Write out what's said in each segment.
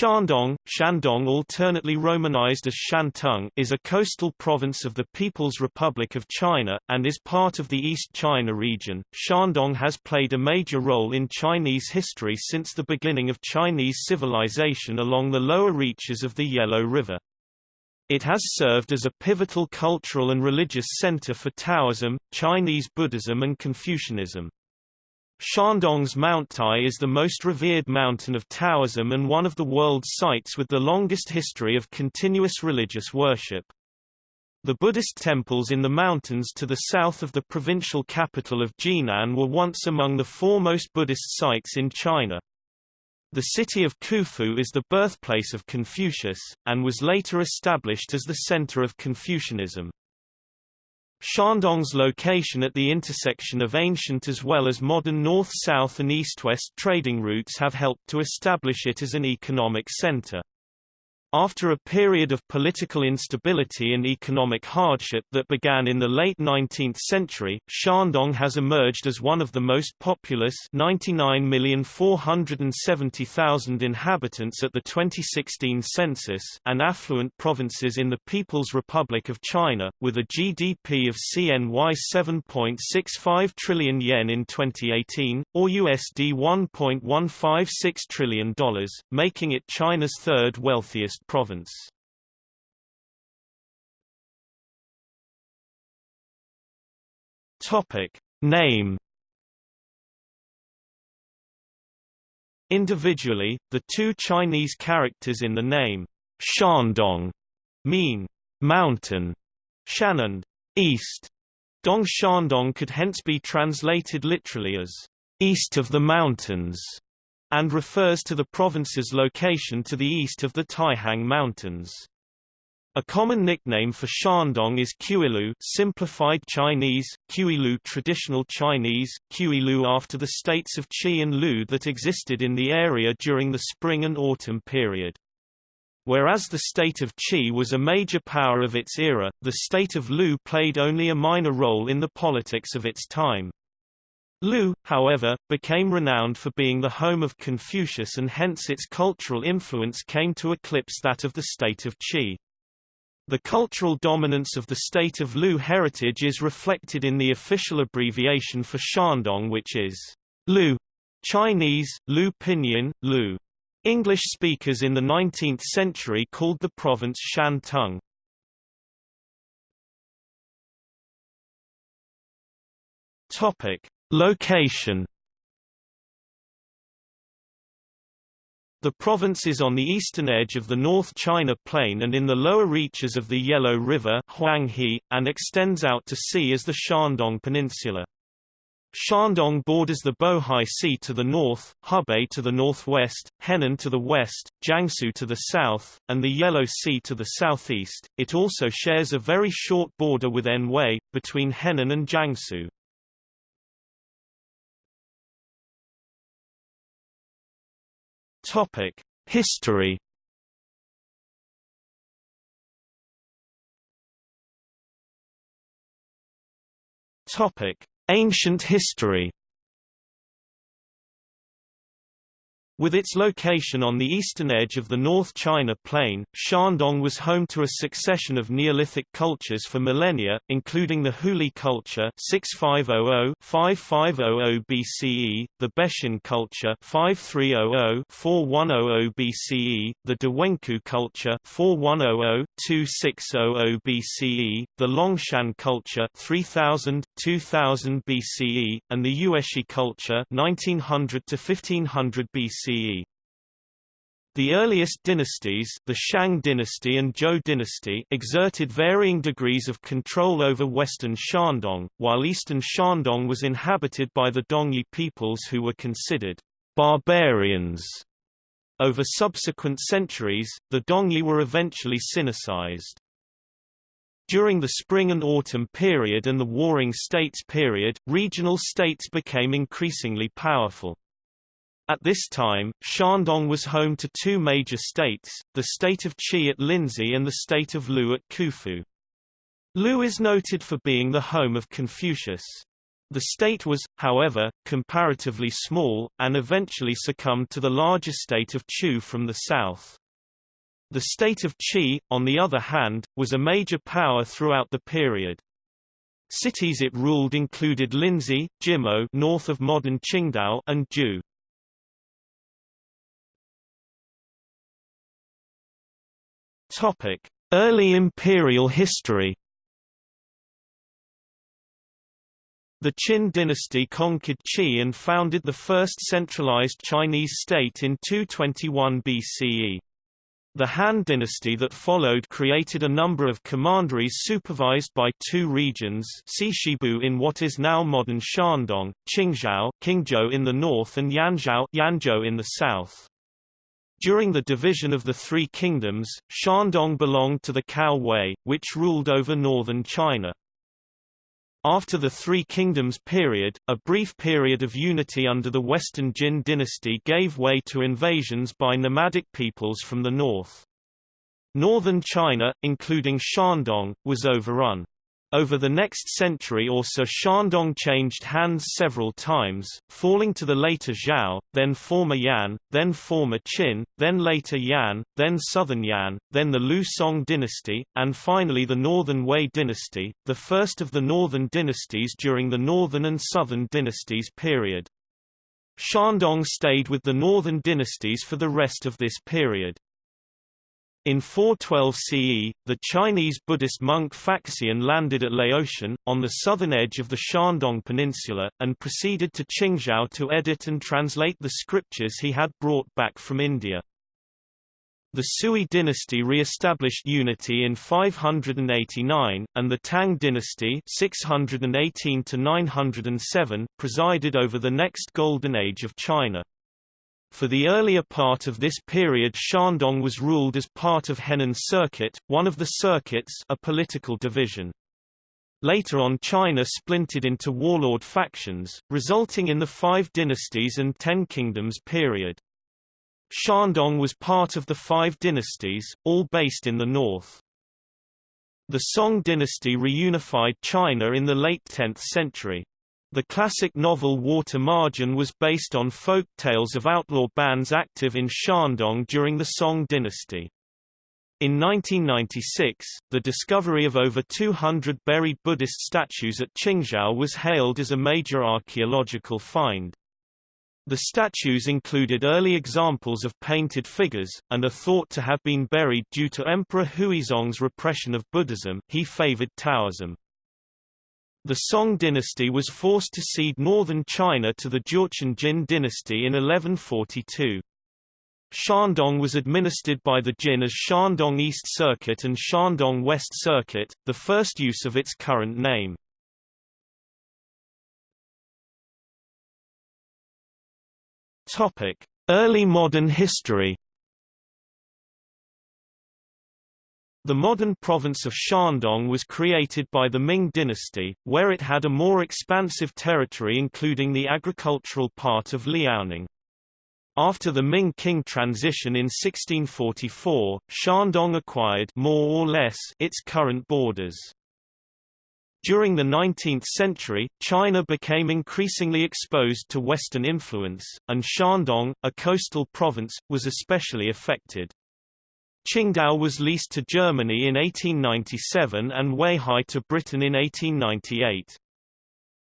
Shandong, Shandong alternately romanized as Shantung is a coastal province of the People's Republic of China, and is part of the East China region. Shandong has played a major role in Chinese history since the beginning of Chinese civilization along the lower reaches of the Yellow River. It has served as a pivotal cultural and religious center for Taoism, Chinese Buddhism and Confucianism. Shandong's Mount Tai is the most revered mountain of Taoism and one of the world's sites with the longest history of continuous religious worship. The Buddhist temples in the mountains to the south of the provincial capital of Jinan were once among the foremost Buddhist sites in China. The city of Qufu is the birthplace of Confucius, and was later established as the center of Confucianism. Shandong's location at the intersection of ancient as well as modern north-south and east-west trading routes have helped to establish it as an economic center. After a period of political instability and economic hardship that began in the late 19th century, Shandong has emerged as one of the most populous 99,470,000 inhabitants at the 2016 census and affluent provinces in the People's Republic of China, with a GDP of CNY 7.65 trillion yen in 2018, or USD $1.156 trillion, making it China's third wealthiest province. Topic Name Individually, the two Chinese characters in the name Shandong mean mountain, Shan and east. Dong Shandong could hence be translated literally as east of the mountains and refers to the province's location to the east of the Taihang Mountains. A common nickname for Shandong is Qilu simplified Chinese, Qilu traditional Chinese, Qilu after the states of Qi and Lu that existed in the area during the spring and autumn period. Whereas the state of Qi was a major power of its era, the state of Lu played only a minor role in the politics of its time. Lu, however, became renowned for being the home of Confucius and hence its cultural influence came to eclipse that of the state of Qi. The cultural dominance of the state of Lu heritage is reflected in the official abbreviation for Shandong which is Lu. Chinese, Lu Pinyin, Lu. English speakers in the 19th century called the province Shantung. Topic: Location The province is on the eastern edge of the North China Plain and in the lower reaches of the Yellow River Huanghe, and extends out to sea as the Shandong Peninsula. Shandong borders the Bohai Sea to the north, Hebei to the northwest, Henan to the west, Jiangsu to the south, and the Yellow Sea to the southeast. It also shares a very short border with Anhui, between Henan and Jiangsu. Topic: History. Topic: Ancient history. With its location on the eastern edge of the North China Plain, Shandong was home to a succession of Neolithic cultures for millennia, including the Houli culture 6500-5500 BCE, the Beixin culture 5300-4100 BCE, the Dawenkou culture 4100-2600 BCE, the Longshan culture 3000-2000 BCE, and the Yueshi culture 1900-1500 BCE. BCE. The earliest dynasties the Shang dynasty and Zhou dynasty exerted varying degrees of control over western Shandong, while eastern Shandong was inhabited by the Dongyi peoples who were considered barbarians. Over subsequent centuries, the Dongyi were eventually Sinicized. During the spring and autumn period and the Warring States period, regional states became increasingly powerful. At this time, Shandong was home to two major states, the state of Qi at Linzi and the state of Lu at Qufu. Lu is noted for being the home of Confucius. The state was, however, comparatively small, and eventually succumbed to the larger state of Chu from the south. The state of Qi, on the other hand, was a major power throughout the period. Cities it ruled included Linzi, Jimo north of modern Qingdao and Ju. Early imperial history. The Qin dynasty conquered Qi and founded the first centralized Chinese state in 221 BCE. The Han dynasty that followed created a number of commanderies supervised by two regions Xishibu in what is now modern Shandong, Qingzhou Qingzhou in the north and Yanzhou Yanzhou in the south. During the division of the Three Kingdoms, Shandong belonged to the Cao Wei, which ruled over northern China. After the Three Kingdoms period, a brief period of unity under the Western Jin dynasty gave way to invasions by nomadic peoples from the north. Northern China, including Shandong, was overrun. Over the next century or so Shandong changed hands several times, falling to the later Zhao, then former Yan, then former Qin, then later Yan, then southern Yan, then the Liu Song dynasty, and finally the Northern Wei dynasty, the first of the northern dynasties during the Northern and Southern dynasties period. Shandong stayed with the northern dynasties for the rest of this period. In 412 CE, the Chinese Buddhist monk Faxian landed at Laoshan, on the southern edge of the Shandong Peninsula, and proceeded to Qingzhou to edit and translate the scriptures he had brought back from India. The Sui dynasty re-established unity in 589, and the Tang dynasty 618 presided over the next golden age of China. For the earlier part of this period Shandong was ruled as part of Henan Circuit, one of the circuits a political division. Later on China splintered into warlord factions, resulting in the Five Dynasties and Ten Kingdoms period. Shandong was part of the Five Dynasties, all based in the north. The Song dynasty reunified China in the late 10th century. The classic novel Water Margin was based on folk tales of outlaw bands active in Shandong during the Song dynasty. In 1996, the discovery of over 200 buried Buddhist statues at Qingzhou was hailed as a major archaeological find. The statues included early examples of painted figures, and are thought to have been buried due to Emperor Huizong's repression of Buddhism he favored Taoism. The Song dynasty was forced to cede northern China to the Jurchen Jin dynasty in 1142. Shandong was administered by the Jin as Shandong East Circuit and Shandong West Circuit, the first use of its current name. Early modern history The modern province of Shandong was created by the Ming dynasty, where it had a more expansive territory including the agricultural part of Liaoning. After the Ming Qing transition in 1644, Shandong acquired more or less its current borders. During the 19th century, China became increasingly exposed to Western influence, and Shandong, a coastal province, was especially affected. Qingdao was leased to Germany in 1897 and Weihai to Britain in 1898.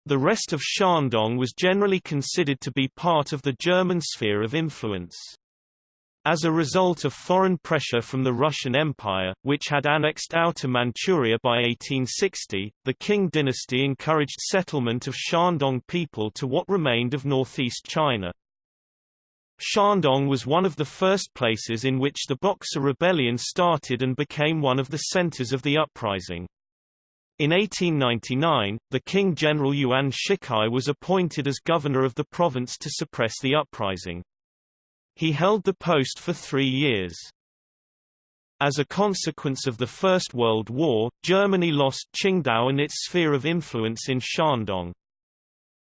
The rest of Shandong was generally considered to be part of the German sphere of influence. As a result of foreign pressure from the Russian Empire, which had annexed Outer Manchuria by 1860, the Qing dynasty encouraged settlement of Shandong people to what remained of northeast China. Shandong was one of the first places in which the Boxer Rebellion started and became one of the centers of the uprising. In 1899, the Qing General Yuan Shikai was appointed as governor of the province to suppress the uprising. He held the post for three years. As a consequence of the First World War, Germany lost Qingdao and its sphere of influence in Shandong.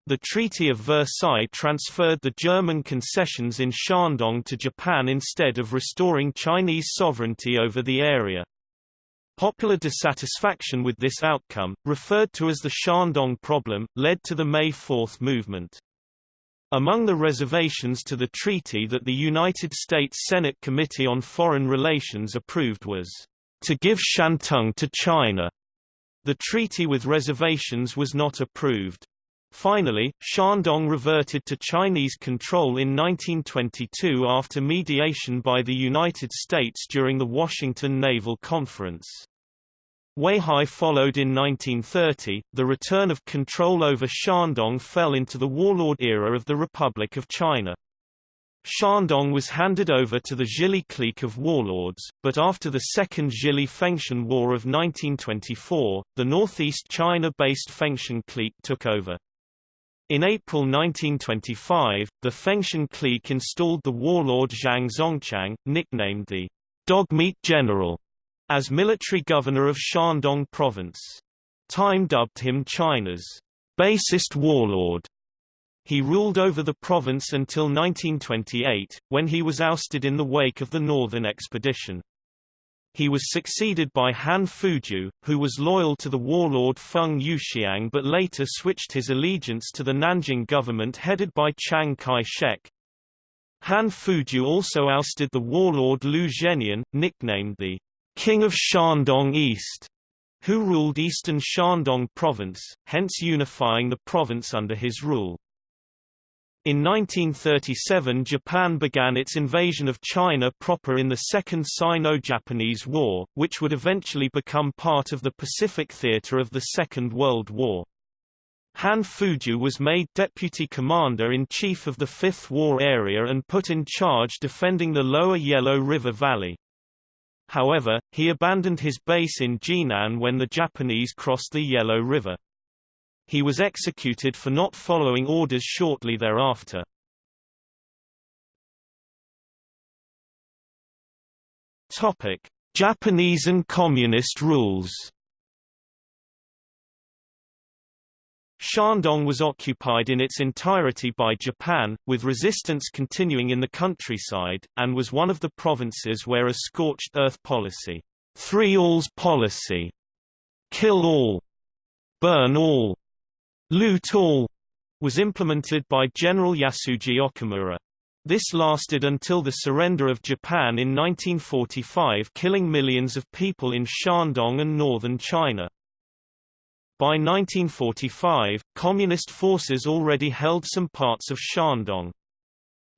The Treaty of Versailles transferred the German concessions in Shandong to Japan instead of restoring Chinese sovereignty over the area. Popular dissatisfaction with this outcome, referred to as the Shandong problem, led to the May 4 movement. Among the reservations to the treaty that the United States Senate Committee on Foreign Relations approved was, "...to give Shantung to China." The treaty with reservations was not approved. Finally, Shandong reverted to Chinese control in 1922 after mediation by the United States during the Washington Naval Conference. Weihai followed in 1930. The return of control over Shandong fell into the warlord era of the Republic of China. Shandong was handed over to the Zhili clique of warlords, but after the Second Zhili-Fengtian War of 1924, the northeast China-based Fengtian clique took over. In April 1925, the Fengtian clique installed the warlord Zhang Zongchang, nicknamed the Dogmeat General, as military governor of Shandong province. Time dubbed him China's basest warlord. He ruled over the province until 1928, when he was ousted in the wake of the Northern Expedition. He was succeeded by Han Fuju, who was loyal to the warlord Feng Yuxiang but later switched his allegiance to the Nanjing government headed by Chiang Kai-shek. Han Fuju also ousted the warlord Liu Zhennian, nicknamed the King of Shandong East, who ruled eastern Shandong province, hence unifying the province under his rule. In 1937 Japan began its invasion of China proper in the Second Sino-Japanese War, which would eventually become part of the Pacific theater of the Second World War. Han Fuju was made deputy commander-in-chief of the Fifth War Area and put in charge defending the lower Yellow River Valley. However, he abandoned his base in Jinan when the Japanese crossed the Yellow River. He was executed for not following orders shortly thereafter. Topic: Japanese and Communist rules. Shandong was occupied in its entirety by Japan, with resistance continuing in the countryside, and was one of the provinces where a scorched earth policy, three alls policy, kill all, burn all, loot all, was implemented by General Yasuji Okamura. This lasted until the surrender of Japan in 1945 killing millions of people in Shandong and northern China. By 1945, Communist forces already held some parts of Shandong.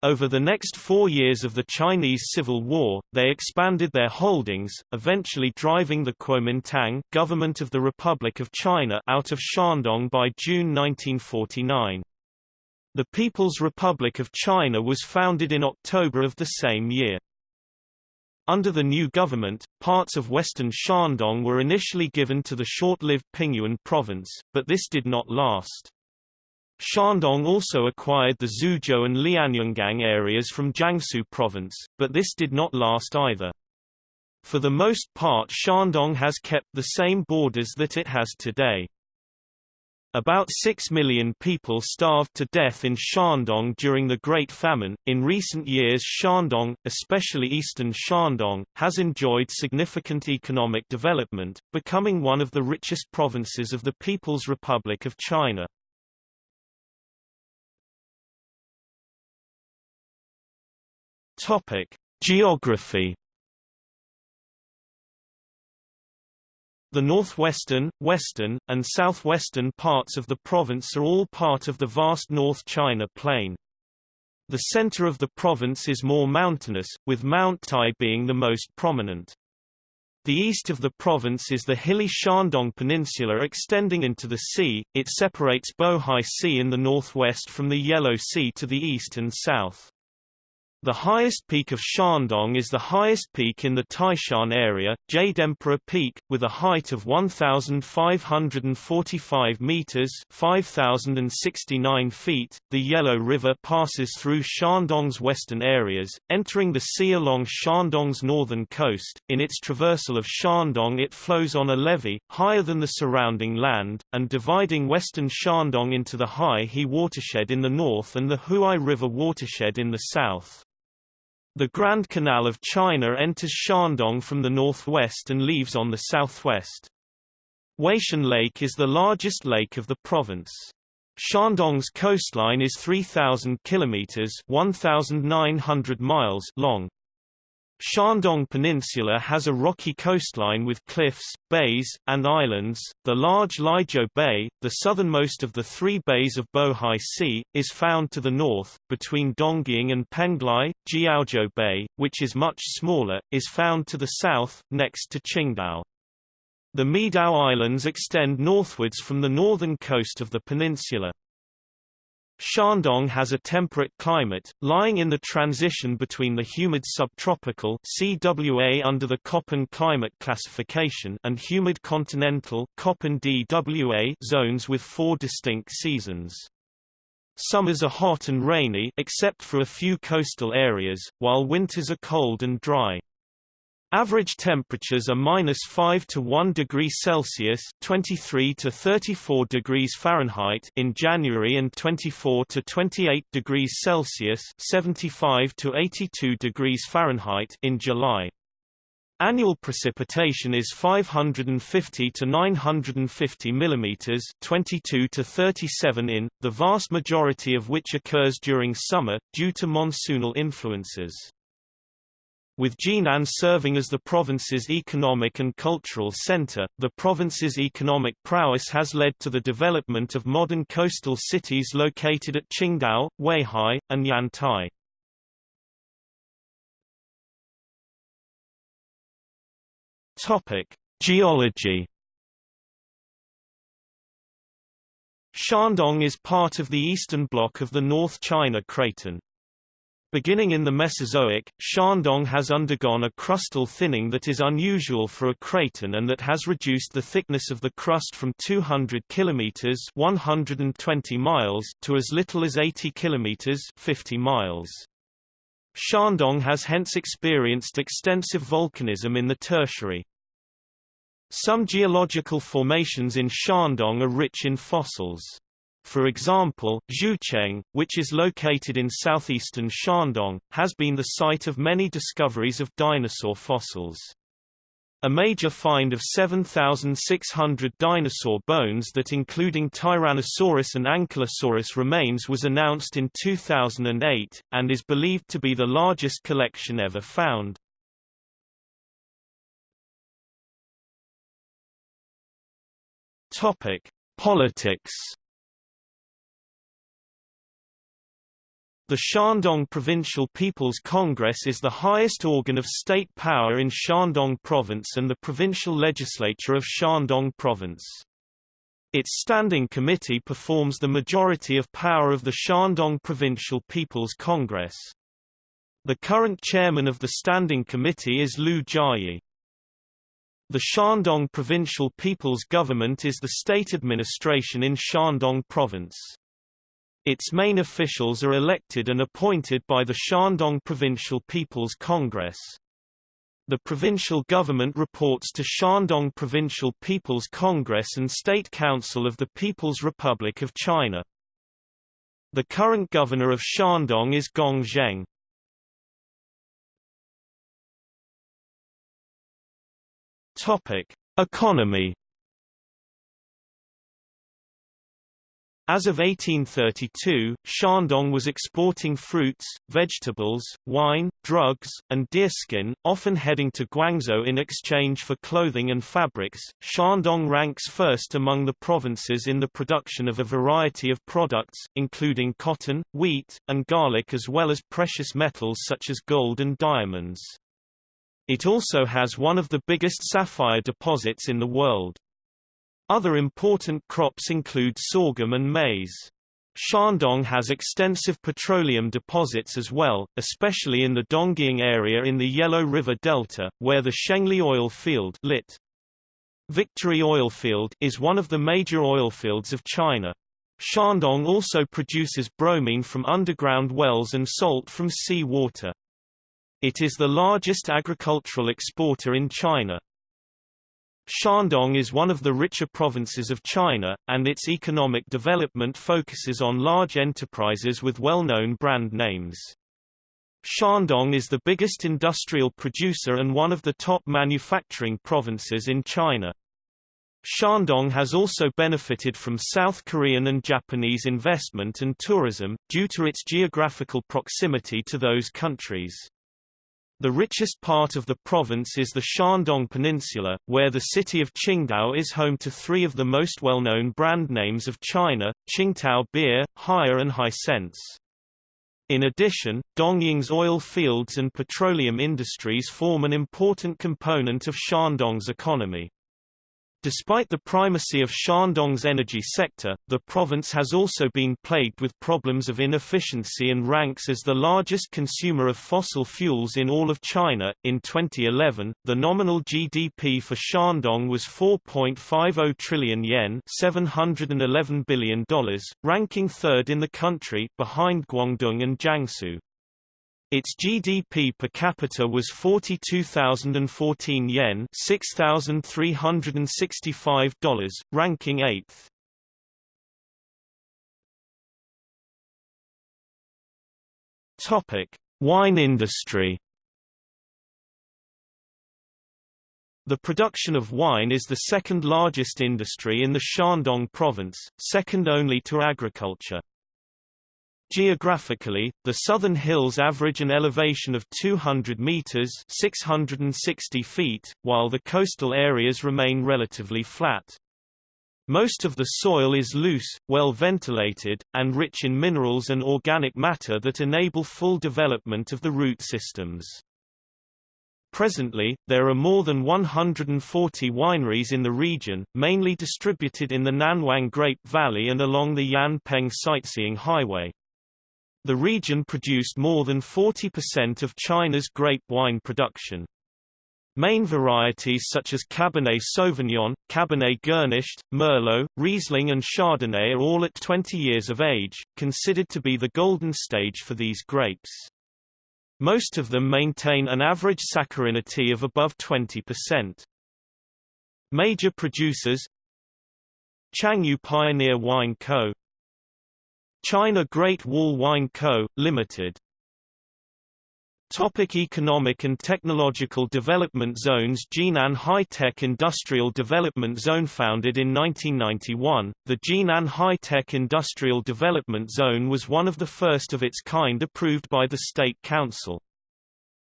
Over the next four years of the Chinese Civil War, they expanded their holdings, eventually driving the Kuomintang government of the Republic of China out of Shandong by June 1949. The People's Republic of China was founded in October of the same year. Under the new government, parts of western Shandong were initially given to the short-lived Pingyuan province, but this did not last. Shandong also acquired the Xuzhou and Lianyungang areas from Jiangsu province, but this did not last either. For the most part Shandong has kept the same borders that it has today. About 6 million people starved to death in Shandong during the Great Famine. In recent years, Shandong, especially eastern Shandong, has enjoyed significant economic development, becoming one of the richest provinces of the People's Republic of China. Topic: Geography The northwestern, western, and southwestern parts of the province are all part of the vast North China Plain. The center of the province is more mountainous, with Mount Tai being the most prominent. The east of the province is the hilly Shandong Peninsula extending into the sea, it separates Bohai Sea in the northwest from the Yellow Sea to the east and south. The highest peak of Shandong is the highest peak in the Taishan area, Jade Emperor Peak, with a height of 1,545 meters (5,069 feet). The Yellow River passes through Shandong's western areas, entering the sea along Shandong's northern coast. In its traversal of Shandong, it flows on a levee, higher than the surrounding land, and dividing western Shandong into the Hai He watershed in the north and the Huai River watershed in the south. The Grand Canal of China enters Shandong from the northwest and leaves on the southwest. Weishan Lake is the largest lake of the province. Shandong's coastline is 3,000 kilometers (1,900 miles) long. Shandong Peninsula has a rocky coastline with cliffs, bays, and islands. The large Laizhou Bay, the southernmost of the three bays of Bohai Sea, is found to the north, between Dongying and Penglai. Jiaozhou Bay, which is much smaller, is found to the south, next to Qingdao. The Miaodao Islands extend northwards from the northern coast of the peninsula. Shandong has a temperate climate, lying in the transition between the humid subtropical CWA under the Köppen climate classification and humid continental Köppen DWA zones with four distinct seasons. Summers are hot and rainy except for a few coastal areas, while winters are cold and dry. Average temperatures are minus 5 to 1 degree Celsius (23 to 34 degrees Fahrenheit) in January and 24 to 28 degrees Celsius (75 to 82 degrees Fahrenheit) in July. Annual precipitation is 550 to 950 mm 22 to 37 in, the vast majority of which occurs during summer, due to monsoonal influences. With Jinan serving as the province's economic and cultural center, the province's economic prowess has led to the development of modern coastal cities located at Qingdao, Weihai, and Yantai. Topic: Geology. Shandong is part of the eastern block of the North China Craton. Beginning in the Mesozoic, Shandong has undergone a crustal thinning that is unusual for a craton and that has reduced the thickness of the crust from 200 km 120 miles to as little as 80 km 50 miles. Shandong has hence experienced extensive volcanism in the Tertiary. Some geological formations in Shandong are rich in fossils. For example, Zhucheng, which is located in southeastern Shandong, has been the site of many discoveries of dinosaur fossils. A major find of 7,600 dinosaur bones that including Tyrannosaurus and Ankylosaurus remains was announced in 2008, and is believed to be the largest collection ever found. Politics The Shandong Provincial People's Congress is the highest organ of state power in Shandong Province and the provincial legislature of Shandong Province. Its standing committee performs the majority of power of the Shandong Provincial People's Congress. The current chairman of the standing committee is Liu Jiayi. The Shandong Provincial People's Government is the state administration in Shandong Province. Its main officials are elected and appointed by the Shandong Provincial People's Congress. The provincial government reports to Shandong Provincial People's Congress and State Council of the People's Republic of China. The current governor of Shandong is Gong Zheng. Topic: Economy As of 1832, Shandong was exporting fruits, vegetables, wine, drugs, and deerskin, often heading to Guangzhou in exchange for clothing and fabrics. Shandong ranks first among the provinces in the production of a variety of products, including cotton, wheat, and garlic as well as precious metals such as gold and diamonds. It also has one of the biggest sapphire deposits in the world. Other important crops include sorghum and maize. Shandong has extensive petroleum deposits as well, especially in the Dongying area in the Yellow River Delta, where the Shengli oil field lit. Victory Oilfield is one of the major oilfields of China. Shandong also produces bromine from underground wells and salt from sea water. It is the largest agricultural exporter in China. Shandong is one of the richer provinces of China, and its economic development focuses on large enterprises with well-known brand names. Shandong is the biggest industrial producer and one of the top manufacturing provinces in China. Shandong has also benefited from South Korean and Japanese investment and tourism, due to its geographical proximity to those countries. The richest part of the province is the Shandong Peninsula, where the city of Qingdao is home to three of the most well-known brand names of China, Tsingtao beer, Haier and Hisense. In addition, Dongying's oil fields and petroleum industries form an important component of Shandong's economy. Despite the primacy of Shandong's energy sector, the province has also been plagued with problems of inefficiency and ranks as the largest consumer of fossil fuels in all of China. In 2011, the nominal GDP for Shandong was 4.50 trillion yen, $711 billion, ranking third in the country behind Guangdong and Jiangsu. Its GDP per capita was 42,014 yen $6,365, ranking 8th. Topic: Wine industry. The production of wine is the second largest industry in the Shandong province, second only to agriculture. Geographically, the southern hills average an elevation of 200 meters (660 feet), while the coastal areas remain relatively flat. Most of the soil is loose, well ventilated, and rich in minerals and organic matter that enable full development of the root systems. Presently, there are more than 140 wineries in the region, mainly distributed in the Nanwang Grape Valley and along the Yanpeng Sightseeing Highway. The region produced more than 40% of China's grape wine production. Main varieties such as Cabernet Sauvignon, Cabernet Gernischt, Merlot, Riesling and Chardonnay are all at 20 years of age, considered to be the golden stage for these grapes. Most of them maintain an average saccharinity of above 20%. Major producers Changyu Pioneer Wine Co. China Great Wall Wine Co., Limited. Topic economic and technological development zones Jinan High-Tech Industrial Development Zone Founded in 1991, the Jinan High-Tech Industrial Development Zone was one of the first of its kind approved by the State Council.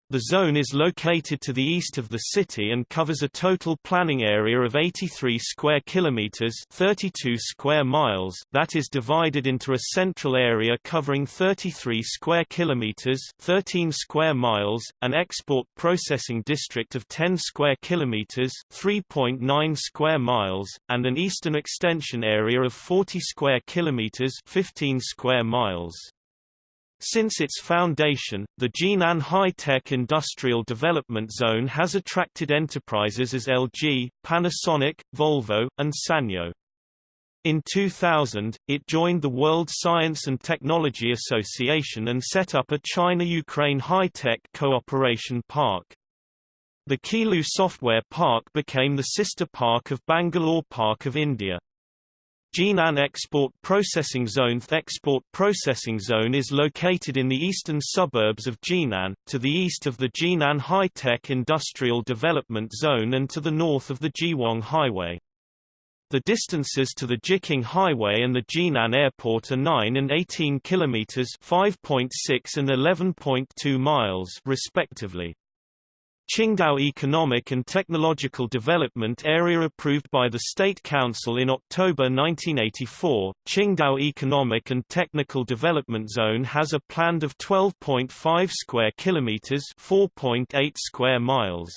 The zone is located to the east of the city and covers a total planning area of 83 square kilometers, 32 square miles, that is divided into a central area covering 33 square kilometers, 13 square miles, an export processing district of 10 square kilometers, 3.9 square miles, and an eastern extension area of 40 square kilometers, 15 square miles. Since its foundation, the Jinan High-Tech Industrial Development Zone has attracted enterprises as LG, Panasonic, Volvo, and Sanyo. In 2000, it joined the World Science and Technology Association and set up a China-Ukraine high-tech cooperation park. The Qilu Software Park became the sister park of Bangalore Park of India. Jinan Export Processing Zone The Export Processing Zone is located in the eastern suburbs of Jinan, to the east of the Jinan High-Tech Industrial Development Zone and to the north of the Jiwang Highway. The distances to the Jiqing Highway and the Jinan Airport are 9 and 18 kilometers, 5.6 and 11.2 miles respectively. Qingdao Economic and Technological Development Area approved by the State Council in October 1984, Qingdao Economic and Technical Development Zone has a planned of 12.5 square kilometers, 4.8 square miles.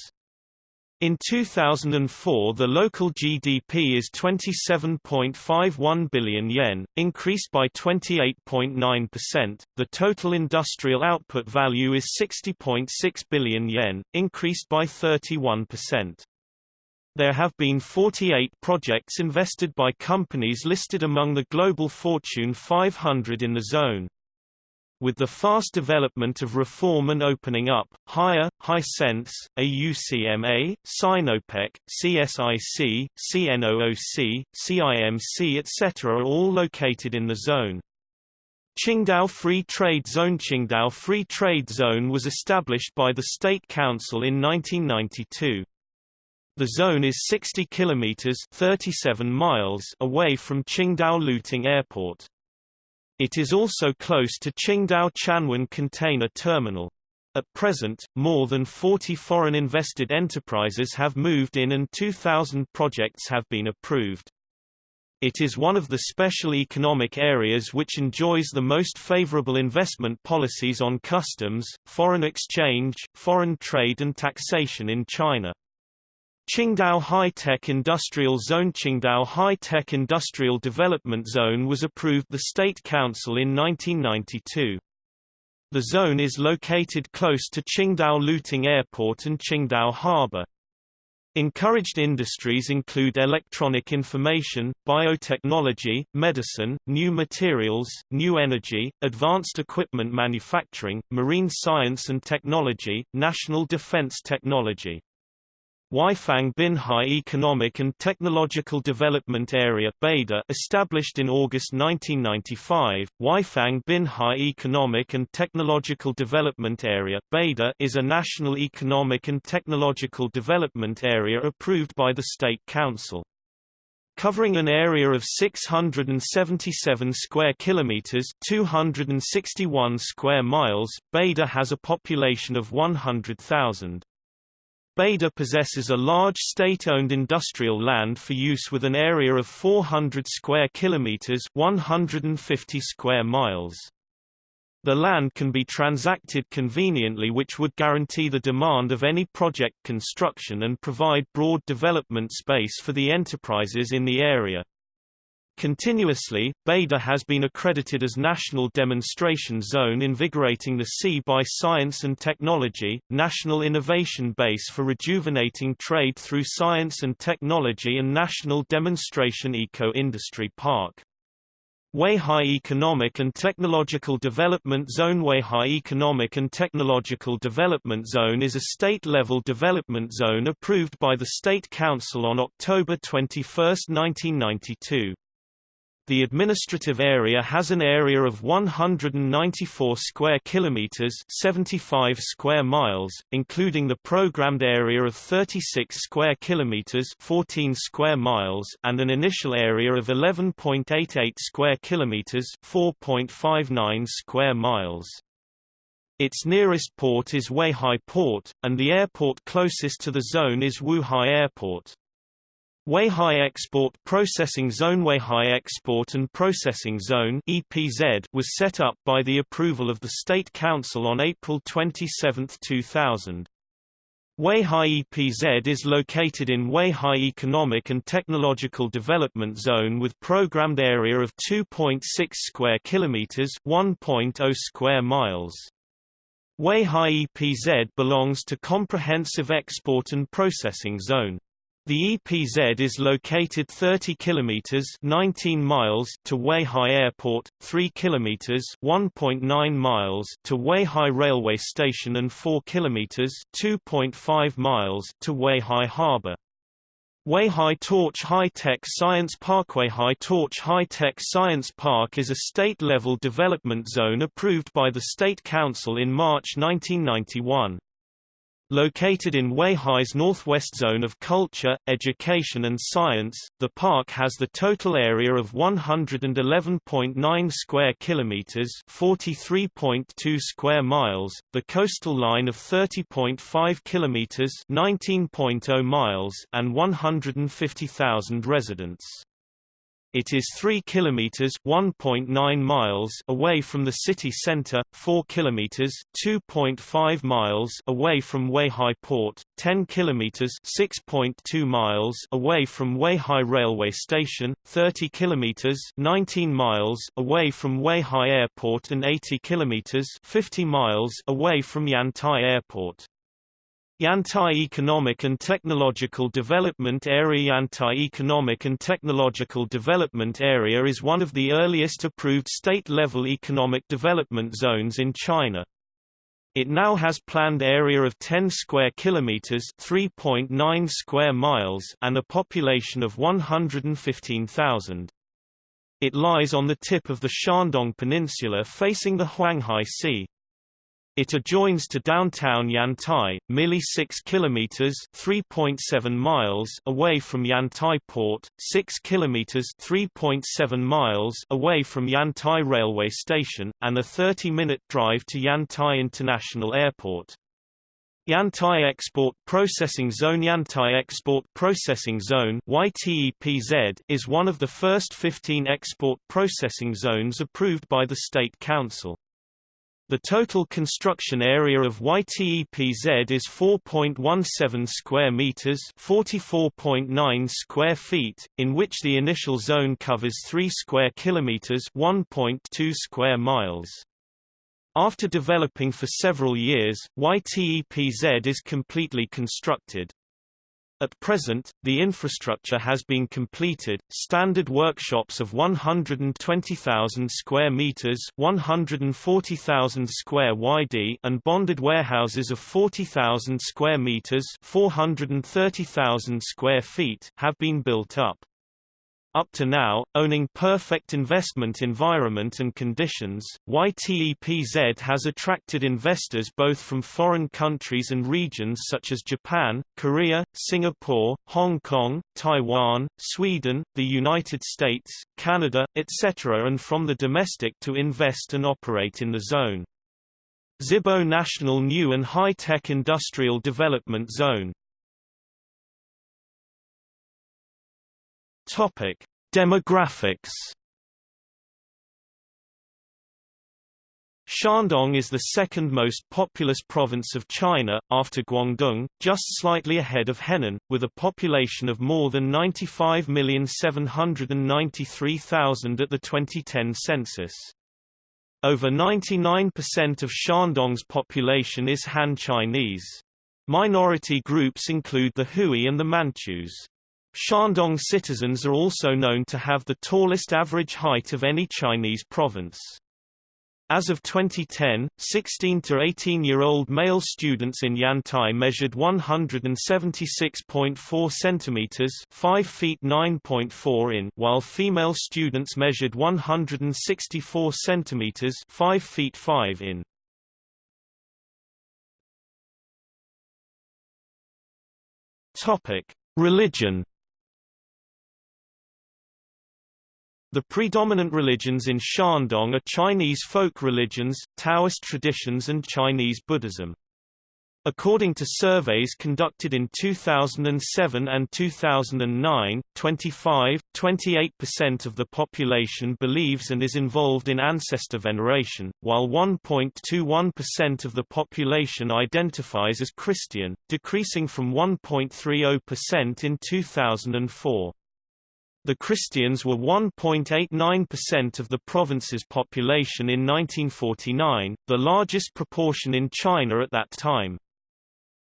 In 2004 the local GDP is 27.51 billion yen, increased by 28.9%. The total industrial output value is 60.6 billion yen, increased by 31%. There have been 48 projects invested by companies listed among the global Fortune 500 in the zone. With the fast development of reform and opening up, Haier, Hisense, AUCMA, Sinopec, CSIC, CNOOC, CIMC etc. are all located in the zone. Qingdao Free Trade Zone Qingdao Free Trade Zone was established by the State Council in 1992. The zone is 60 kilometers 37 miles away from Qingdao Liuting Airport. It is also close to Qingdao Qianwan Container Terminal. At present, more than 40 foreign invested enterprises have moved in and 2,000 projects have been approved. It is one of the special economic areas which enjoys the most favorable investment policies on customs, foreign exchange, foreign trade and taxation in China. Qingdao High-Tech Industrial Zone Qingdao High-Tech Industrial Development Zone was approved by the State Council in 1992. The zone is located close to Qingdao Liuting Airport and Qingdao Harbor. Encouraged industries include electronic information, biotechnology, medicine, new materials, new energy, advanced equipment manufacturing, marine science and technology, national defense technology. Weifang Binhai Economic and Technological Development Area Beda established in August 1995, Weifang Binhai Economic and Technological Development Area Beda is a national economic and technological development area approved by the State Council. Covering an area of 677 square kilometers, 261 square miles, Beda has a population of 100,000. Beda possesses a large state-owned industrial land for use with an area of 400 square kilometers, 150 square miles. The land can be transacted conveniently which would guarantee the demand of any project construction and provide broad development space for the enterprises in the area. Continuously, Beda has been accredited as National Demonstration Zone invigorating the sea by science and technology, National Innovation Base for rejuvenating trade through science and technology and National Demonstration Eco-Industry Park. Weihai Economic and Technological Development Zone Weihai Economic and Technological Development Zone is a state-level development zone approved by the State Council on October 21, 1992. The administrative area has an area of 194 square kilometers, 75 square miles, including the programmed area of 36 square kilometers, 14 square miles, and an initial area of 11.88 square kilometers, 4.59 square miles. Its nearest port is Weihai Port, and the airport closest to the zone is Wuhai Airport. Weihai Export Processing Zone Weihai Export and Processing Zone EPZ was set up by the approval of the State Council on April 27, 2000. Weihai EPZ is located in Weihai Economic and Technological Development Zone with programmed area of 2.6 square kilometers, 1.0 square miles. Weihai EPZ belongs to Comprehensive Export and Processing Zone. The EPZ is located 30 kilometers 19 miles to Weihai Airport, 3 kilometers 1.9 miles to Weihai Railway Station and 4 kilometers 2.5 miles to Weihai Harbor. Weihai Torch High-Tech Science Park Weihai Torch High-Tech Science Park is a state-level development zone approved by the State Council in March 1991. Located in Weihai's northwest zone of culture, education and science, the park has the total area of 111.9 square kilometers, 43.2 square miles, the coastal line of 30.5 kilometers, 19.0 miles, and 150,000 residents. It is 3 kilometers (1.9 miles) away from the city center, 4 kilometers (2.5 miles) away from Weihai Port, 10 kilometers (6.2 miles) away from Weihai Railway Station, 30 kilometers (19 miles) away from Weihai Airport and 80 kilometers (50 miles) away from Yantai Airport. Yantai Economic and Technological Development Area Yantai Economic and Technological Development Area is one of the earliest approved state-level economic development zones in China. It now has planned area of 10 square kilometers, 3.9 square miles, and a population of 115,000. It lies on the tip of the Shandong Peninsula facing the Huanghai Sea. It adjoins to downtown Yantai, merely 6 kilometers (3.7 miles) away from Yantai Port, 6 kilometers (3.7 miles) away from Yantai railway station, and a 30-minute drive to Yantai International Airport. Yantai Export Processing Zone Yantai Export Processing Zone YTEPZ is one of the first 15 export processing zones approved by the State Council. The total construction area of YTEPZ is 4.17 square meters, 44.9 square feet, in which the initial zone covers 3 square kilometers, 1.2 square miles. After developing for several years, YTEPZ is completely constructed. At present, the infrastructure has been completed. Standard workshops of 120,000 square meters, 140,000 square YD, and bonded warehouses of 40,000 square meters, 430,000 square feet, have been built up. Up to now, owning perfect investment environment and conditions, YTEPZ has attracted investors both from foreign countries and regions such as Japan, Korea, Singapore, Hong Kong, Taiwan, Sweden, the United States, Canada, etc. and from the domestic to invest and operate in the zone. Zibo National New and High-Tech Industrial Development Zone Topic: Demographics. Shandong is the second most populous province of China, after Guangdong, just slightly ahead of Henan, with a population of more than 95,793,000 at the 2010 census. Over 99% of Shandong's population is Han Chinese. Minority groups include the Hui and the Manchus. Shandong citizens are also known to have the tallest average height of any Chinese province. As of 2010, 16 to 18-year-old male students in Yantai measured 176.4 centimeters, 5 feet 9.4 in, while female students measured 164 centimeters, 5 feet 5 in. Topic: Religion The predominant religions in Shandong are Chinese folk religions, Taoist traditions and Chinese Buddhism. According to surveys conducted in 2007 and 2009, 25, 28% of the population believes and is involved in ancestor veneration, while 1.21% of the population identifies as Christian, decreasing from 1.30% in 2004. The Christians were 1.89% of the province's population in 1949, the largest proportion in China at that time.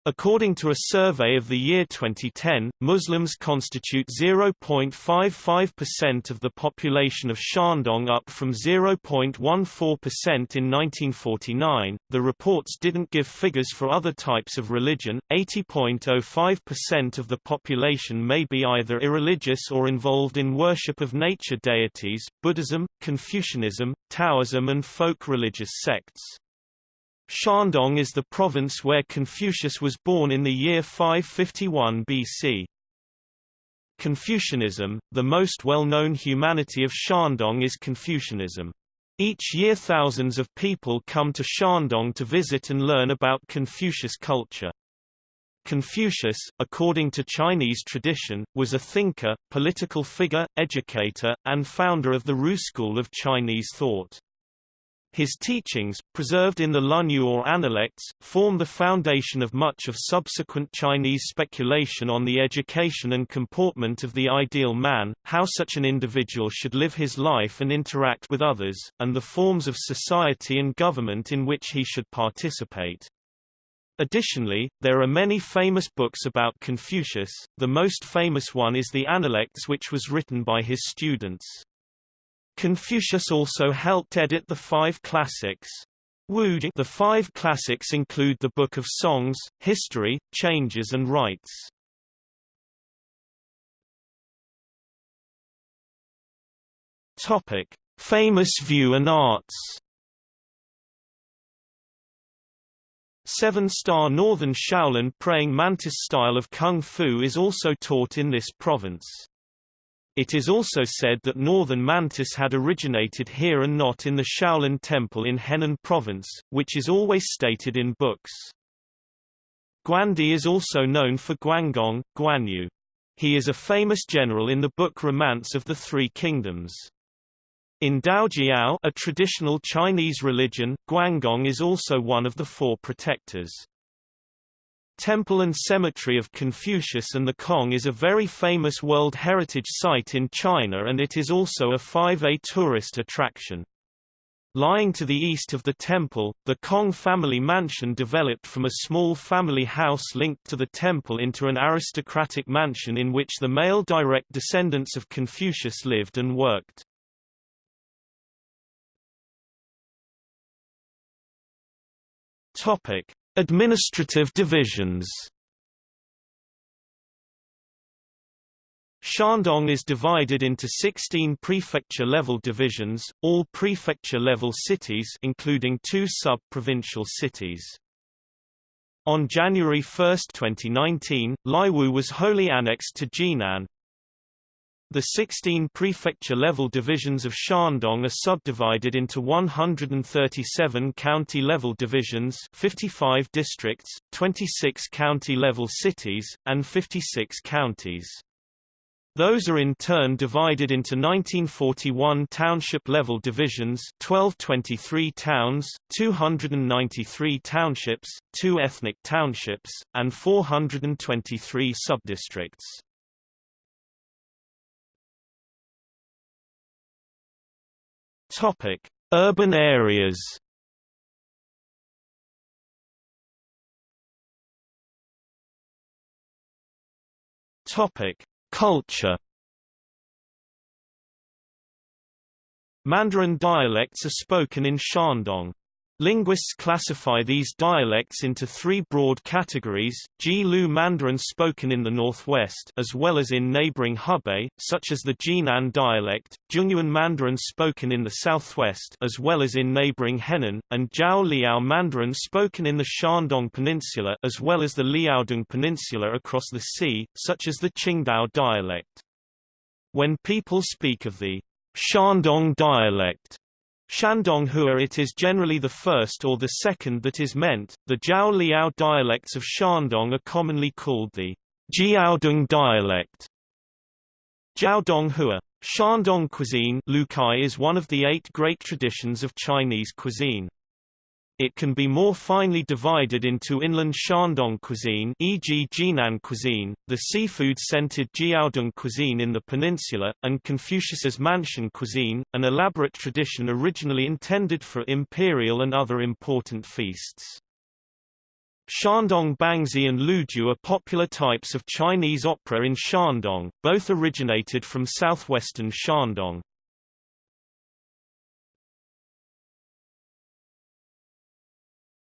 According to a survey of the year 2010, Muslims constitute 0.55% of the population of Shandong up from 0.14% in 1949. The reports didn't give figures for other types of religion. 80.05% of the population may be either irreligious or involved in worship of nature deities, Buddhism, Confucianism, Taoism and folk religious sects. Shandong is the province where Confucius was born in the year 551 BC. Confucianism, the most well-known humanity of Shandong is Confucianism. Each year thousands of people come to Shandong to visit and learn about Confucius culture. Confucius, according to Chinese tradition, was a thinker, political figure, educator, and founder of the Ru school of Chinese thought. His teachings, preserved in the Lunyu or Analects, form the foundation of much of subsequent Chinese speculation on the education and comportment of the ideal man, how such an individual should live his life and interact with others, and the forms of society and government in which he should participate. Additionally, there are many famous books about Confucius, the most famous one is the Analects which was written by his students. Confucius also helped edit the five classics. The five classics include the Book of Songs, History, Changes and Rites. Topic: Famous view and arts. Seven-star Northern Shaolin praying mantis style of kung fu is also taught in this province. It is also said that northern mantis had originated here and not in the Shaolin Temple in Henan Province, which is always stated in books. Guandi is also known for Guangong, Guanyu. He is a famous general in the book Romance of the Three Kingdoms. In Daojiao a traditional Chinese religion, Guangong is also one of the four protectors. Temple and Cemetery of Confucius and the Kong is a very famous World Heritage Site in China and it is also a 5A tourist attraction. Lying to the east of the temple, the Kong family mansion developed from a small family house linked to the temple into an aristocratic mansion in which the male direct descendants of Confucius lived and worked. Administrative divisions. Shandong is divided into 16 prefecture-level divisions, all prefecture-level cities including two sub-provincial cities. On January 1, 2019, Laiwu was wholly annexed to Jinan, the 16 prefecture-level divisions of Shandong are subdivided into 137 county-level divisions 55 districts, 26 county-level cities, and 56 counties. Those are in turn divided into 1941 township-level divisions 1223 towns, 293 townships, 2 ethnic townships, and 423 subdistricts. Topic: Urban areas. Topic: Culture. Mandarin dialects are spoken in Shandong. Linguists classify these dialects into three broad categories, Ji-Lu Mandarin spoken in the northwest as well as in neighboring Hebei, such as the Jinan dialect, Zhongyuan Mandarin spoken in the southwest as well as in neighboring Henan, and Jiao Liao Mandarin spoken in the Shandong Peninsula as well as the Liaodong Peninsula across the sea, such as the Qingdao dialect. When people speak of the Shandong dialect, Shandonghua it is generally the first or the second that is meant. The Jiao Liao dialects of Shandong are commonly called the Jiaodong dialect. Jiaodonghua. Shandong cuisine Lucai is one of the eight great traditions of Chinese cuisine. It can be more finely divided into inland Shandong cuisine e.g. Jinan cuisine, the seafood-scented Jiaodong cuisine in the peninsula, and Confucius's mansion cuisine, an elaborate tradition originally intended for imperial and other important feasts. Shandong Bangzi and Luju are popular types of Chinese opera in Shandong, both originated from southwestern Shandong.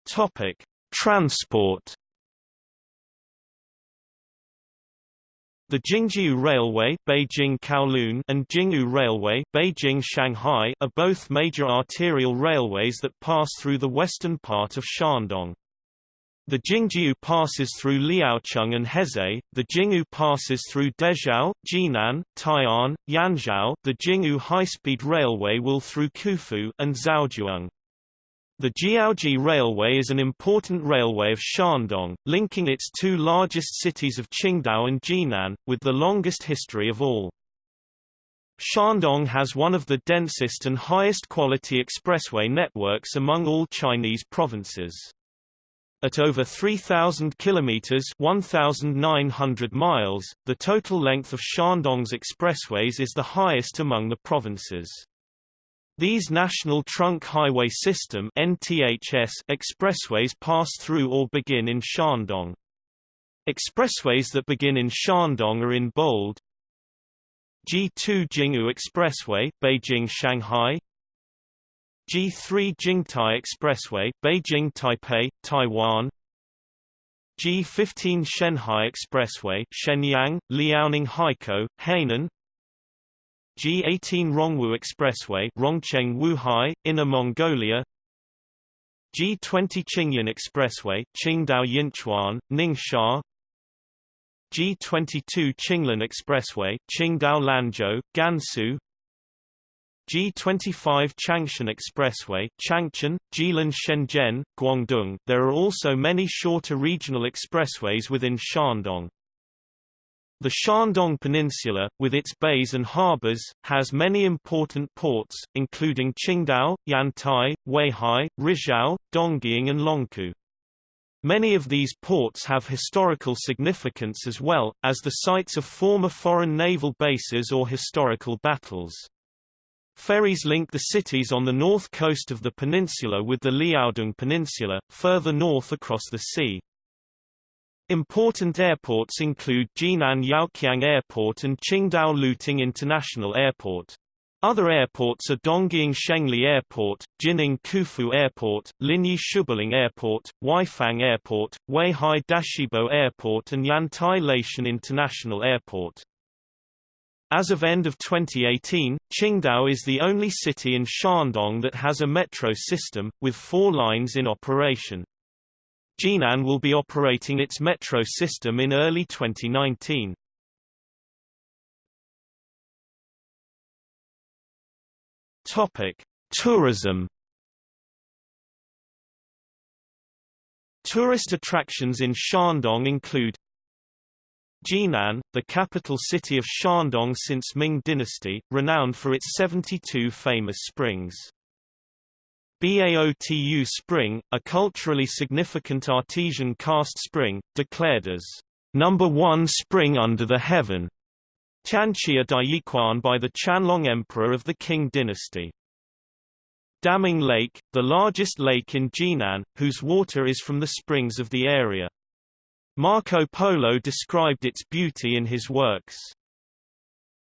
Topic: Transport. The Jingjiu Railway Beijing Kowloon and Jinghu Railway Beijing Shanghai are both major arterial railways that pass through the western part of Shandong. The Jingjiu passes through Liaocheng and Hezhou, the Jinghu passes through Dezhou, Jinan, Tai'an, Yanzhou, the Jinghu high-speed railway will through Qufu and Zaozhuang. The Jiaoji Railway is an important railway of Shandong, linking its two largest cities of Qingdao and Jinan, with the longest history of all. Shandong has one of the densest and highest quality expressway networks among all Chinese provinces. At over 3,000 kilometers (1,900 miles), the total length of Shandong's expressways is the highest among the provinces. These National Trunk Highway System NTHS expressways pass through or begin in Shandong. Expressways that begin in Shandong are in bold. G2 Jinghu Expressway, Beijing-Shanghai G3 Jingtai Expressway, Beijing-Taipei, Taiwan G15 Shenhai Expressway, Shenyang, Liaoning Haikou, Hainan G18 Rongwu Expressway Rongcheng Wuhai, Inner Mongolia. G20 Qingyuan Expressway Qingdao Yinchuan, Ningxia. G22 Qinglan Expressway Qingdao Lanzhou, Gansu. G25 Changshan Expressway Changchun, Jilin Shenzhen, Guangdong. There are also many shorter regional expressways within Shandong. The Shandong Peninsula, with its bays and harbors, has many important ports, including Qingdao, Yantai, Weihai, Rizhao, Dongying and Longkou. Many of these ports have historical significance as well, as the sites of former foreign naval bases or historical battles. Ferries link the cities on the north coast of the peninsula with the Liaodong Peninsula, further north across the sea. Important airports include Jinan Yaoqiang Airport and Qingdao Liuting International Airport. Other airports are Dongying Shengli Airport, Jining Qufu Airport, Linyi Shubuling Airport, Weifang Airport, Weihai Dashibo Airport and Yantai Laishan International Airport. As of end of 2018, Qingdao is the only city in Shandong that has a metro system, with four lines in operation. Jinan will be operating its metro system in early 2019. Topic: Tourism. Tourist attractions in Shandong include Jinan, the capital city of Shandong since Ming Dynasty, renowned for its 72 famous springs. Baotu Spring, a culturally significant artesian karst spring, declared as number one spring under the heaven, Tianxia Daiyiquan by the Qianlong Emperor of the Qing dynasty. Daming Lake, the largest lake in Jinan, whose water is from the springs of the area. Marco Polo described its beauty in his works.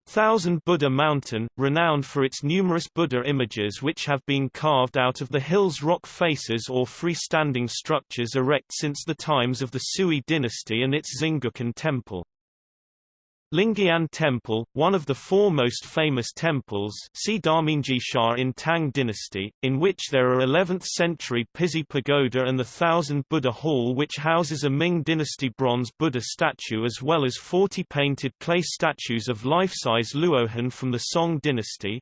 Thousand Buddha Mountain, renowned for its numerous Buddha images which have been carved out of the hill's rock faces or freestanding structures erect since the times of the Sui dynasty and its Xinggukan temple. Lingyan Temple, one of the four most famous temples see in Tang dynasty, in which there are 11th-century Pizhi Pagoda and the Thousand Buddha Hall which houses a Ming dynasty bronze Buddha statue as well as 40 painted clay statues of life-size Luohan from the Song dynasty.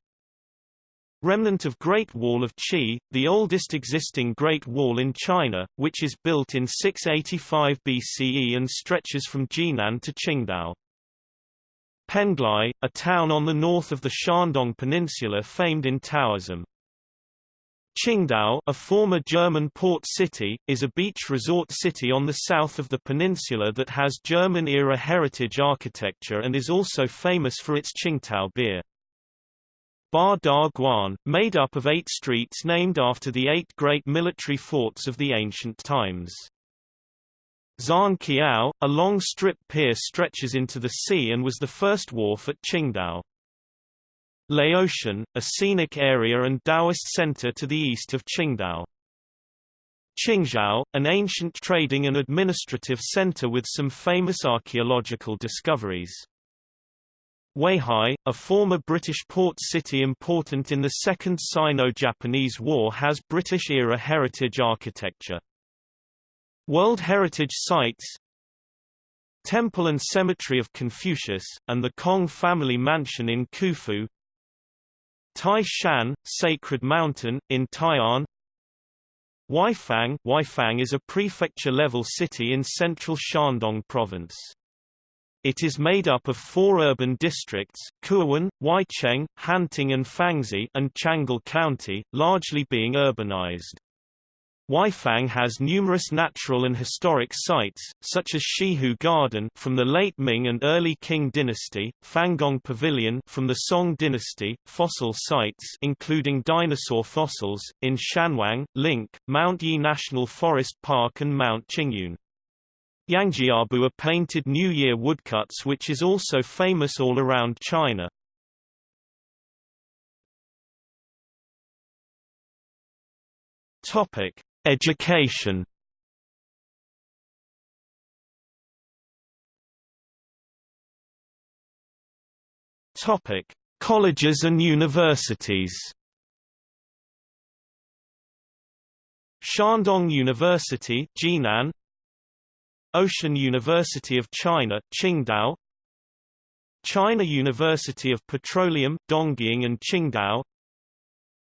Remnant of Great Wall of Qi, the oldest existing Great Wall in China, which is built in 685 BCE and stretches from Jinan to Qingdao. Penglai, a town on the north of the Shandong Peninsula famed in Taoism. Qingdao, a former German port city, is a beach resort city on the south of the peninsula that has German-era heritage architecture and is also famous for its Tsingtao beer. Ba Da Guan, made up of eight streets named after the eight great military forts of the ancient times. Zhan Qiao, a long strip pier stretches into the sea and was the first wharf at Qingdao. Laoshan, a scenic area and Taoist center to the east of Qingdao. Qingzhou, an ancient trading and administrative center with some famous archaeological discoveries. Weihai, a former British port city important in the Second Sino-Japanese War has British-era heritage architecture. World Heritage Sites Temple and Cemetery of Confucius, and the Kong family mansion in Qufu Tai Shan, Sacred Mountain, in Tai'an Weifang Weifang is a prefecture-level city in central Shandong province. It is made up of four urban districts, Kuiwen, Weicheng, Hanting and Fangzi and Changle County, largely being urbanized. Weifang has numerous natural and historic sites, such as Shihu Garden from the late Ming and early Qing dynasty, Fanggong Pavilion from the Song dynasty, fossil sites including dinosaur fossils, in Shanwang, Link, Mount Yi National Forest Park and Mount Qingyun. Yangjiabu are painted New Year woodcuts which is also famous all around China. Topic Education. Topic: Colleges and universities. Shandong University Jinan. Ocean University of China Qingdao. China University of Petroleum Dongying and Qingdao.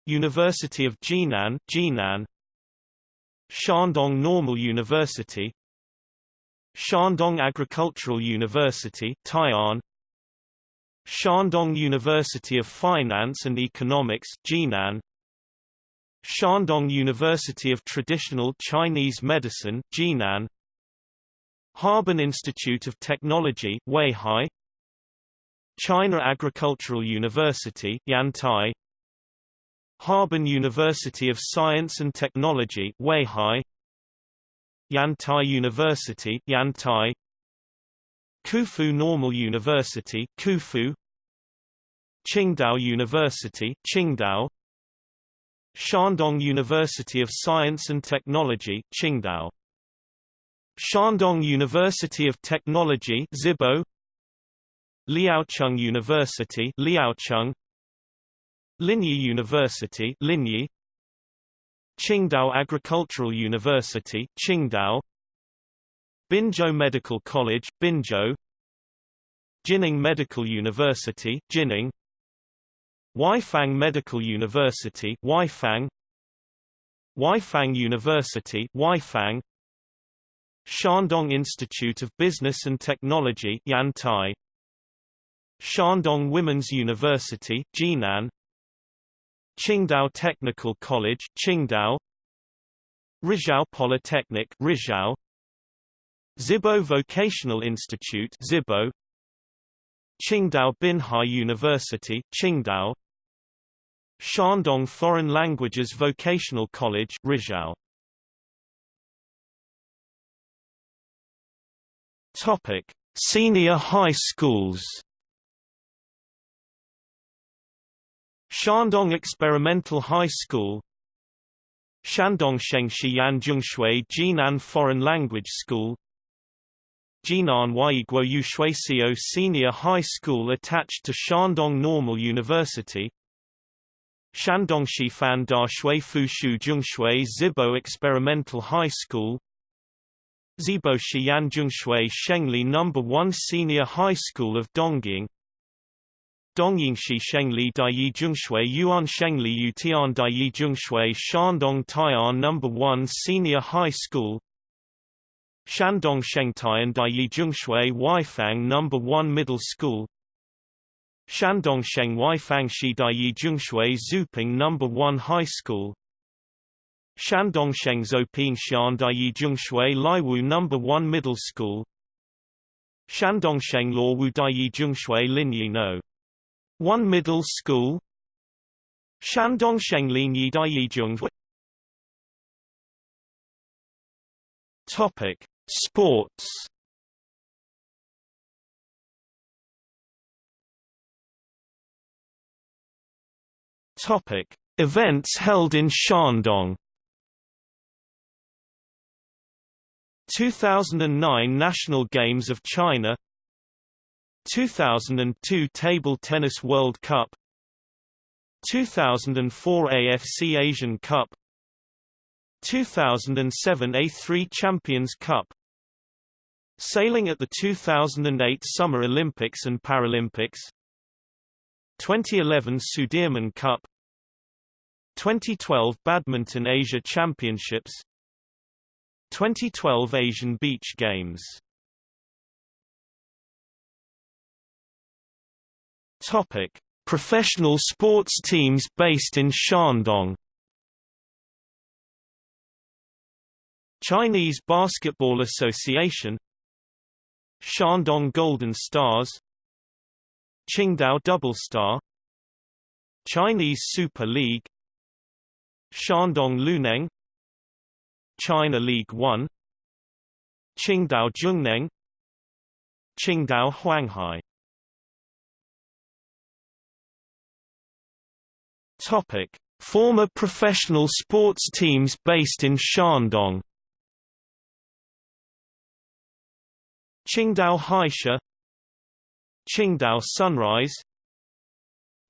University of Jinan Jinan Shandong Normal University Shandong Agricultural University Tai'an Shandong University of Finance and Economics Jinan Shandong University of Traditional Chinese Medicine Jinan Harbin Institute of Technology Weihai China Agricultural University Yantai Harbin University of Science and Technology Weihai. Yantai University Yantai. Qufu Normal University Qufu. Qingdao University Qingdao. Shandong University of Science and Technology Qingdao. Shandong University of Technology Zibo. Liaocheng University Liaocheng Linyi University Linyi. Qingdao Agricultural University Qingdao. Binzhou Medical College Binzhou. Jining Medical University Jining. Weifang Medical University Weifang Weifang University Weifang Shandong Institute of Business and Technology Yantai. Shandong Women's University Jinan Qingdao Technical College Qingdao Rizhao Polytechnic Rizhao Zibo Vocational Institute Zibo Qingdao Binhai University Qingdao Shandong Foreign Languages Vocational College Rizhao Topic Senior high schools Shandong Experimental High School Shandong Shengshi Yanzhongshui Jinan Foreign Language School Jinan Weiguo Yushuisio Senior High School attached to Shandong Normal University Shandong Shifan Da Shui Fushu Zhongshui Zibo Experimental High School Zibo Zhongshui Shengli No. 1 Senior High School of Dongying Dongyingshi Shengli Daiyi Zhongshui Yuan Shengli Yutian Daiyi Zhongshui Shandong Tai'an No. 1 Senior High School Shandong Shengtaian Daiyi Zhongshui Weifang No. 1 Middle School Shandong Sheng Weifang Shi Daiyi Zhongshui Zouping No. 1 High School Shandong Sheng Zouping Xian Daiyi Zhongshui Laiwu No. 1 Middle School Shandong Sheng Laiwu Daiyi Zhongshui Linyi No. 1 Middle School? Shandong Sheng Linyi Daiyi Topic Sports. Topic: Events held in Shandong. 2009 National Games of China 2002 Table Tennis World Cup 2004 AFC Asian Cup 2007 A3 Champions Cup. Sailing at the 2008 Summer Olympics and Paralympics. 2011 Sudirman Cup. 2012 Badminton Asia Championships. 2012 Asian Beach Games Topic: Professional sports teams based in Shandong Chinese Basketball Association Shandong Golden Stars Qingdao Double Star Chinese Super League Shandong Luneng China League 1 Qingdao Zhongneng Qingdao Huanghai Topic. Former professional sports teams based in Shandong. Qingdao Haisha. Qingdao Sunrise.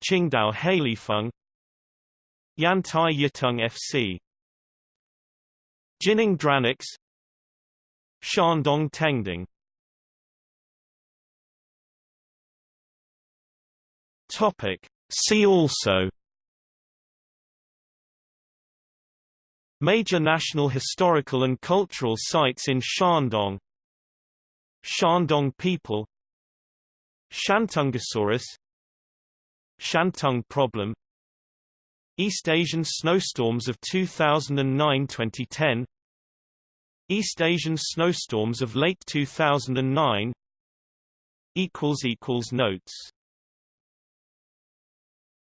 Qingdao Heilifeng. Yantai Yiteng FC Jining Dranix. Shandong Tengding. Topic. See also Major national historical and cultural sites in Shandong. Shandong people. Shantungosaurus. Shantung problem. East Asian snowstorms of 2009-2010 East Asian snowstorms of late 2009 Notes